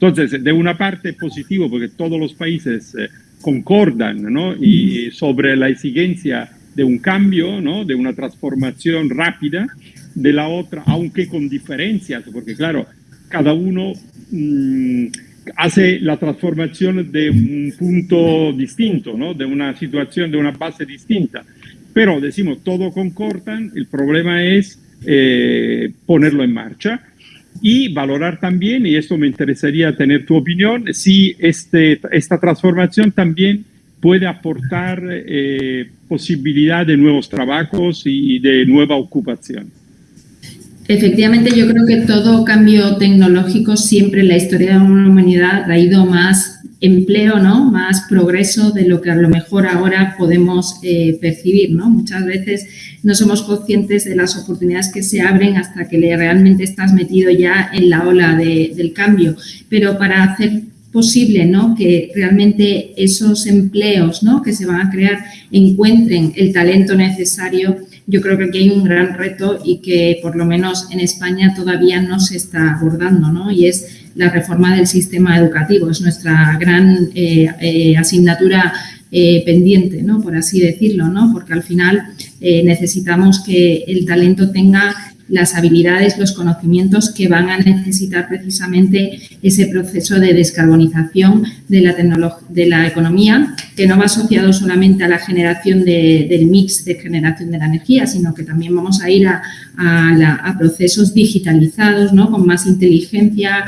Entonces, de una parte es positivo porque todos los países eh, concordan ¿no? y sobre la exigencia de un cambio, ¿no? de una transformación rápida, de la otra, aunque con diferencias, porque claro, cada uno mmm, hace la transformación de un punto distinto, ¿no? de una situación, de una base distinta. Pero decimos, todo concordan, el problema es eh, ponerlo en marcha y valorar también, y esto me interesaría tener tu opinión, si este, esta transformación también puede aportar eh, posibilidad de nuevos trabajos y de nueva ocupación. Efectivamente, yo creo que todo cambio tecnológico siempre en la historia de la humanidad ha traído más empleo, ¿no? más progreso de lo que a lo mejor ahora podemos eh, percibir. ¿no? Muchas veces no somos conscientes de las oportunidades que se abren hasta que realmente estás metido ya en la ola de, del cambio. Pero para hacer posible ¿no? que realmente esos empleos ¿no? que se van a crear encuentren el talento necesario, yo creo que aquí hay un gran reto y que por lo menos en España todavía no se está abordando, ¿no? Y es la reforma del sistema educativo, es nuestra gran eh, eh, asignatura eh, pendiente, ¿no? Por así decirlo, ¿no? Porque al final necesitamos que el talento tenga las habilidades, los conocimientos que van a necesitar precisamente ese proceso de descarbonización de la, de la economía, que no va asociado solamente a la generación del mix de generación de la energía, sino que también vamos a ir a, procesos digitalizados, ¿no? con más inteligencia,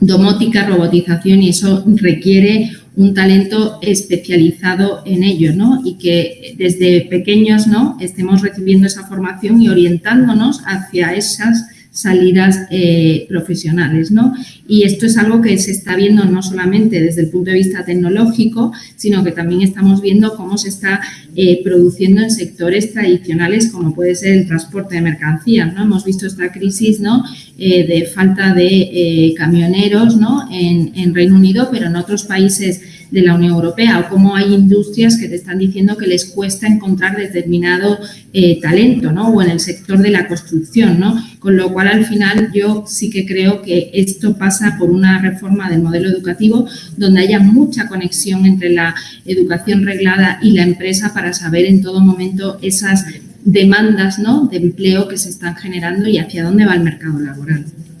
domótica, robotización y eso requiere un talento especializado en ello, ¿no? Y que desde pequeños, ¿no? Estemos recibiendo esa formación y orientándonos hacia esas salidas eh, profesionales. ¿no? Y esto es algo que se está viendo no solamente desde el punto de vista tecnológico, sino que también estamos viendo cómo se está eh, produciendo en sectores tradicionales como puede ser el transporte de mercancías. ¿no? Hemos visto esta crisis ¿no? Eh, de falta de camioneros ¿no? en, en Reino Unido, pero en otros países de la Unión Europea o cómo hay industrias que te están diciendo que les cuesta encontrar determinado talento, ¿no? O en el sector de la construcción, ¿no? Con lo cual, al final, yo sí que creo que esto pasa por una reforma del modelo educativo donde haya mucha conexión entre la educación reglada y la empresa para saber en todo momento esas demandas ¿no? de empleo que se están generando y hacia dónde va el mercado laboral.